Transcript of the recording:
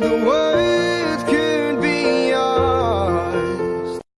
the world.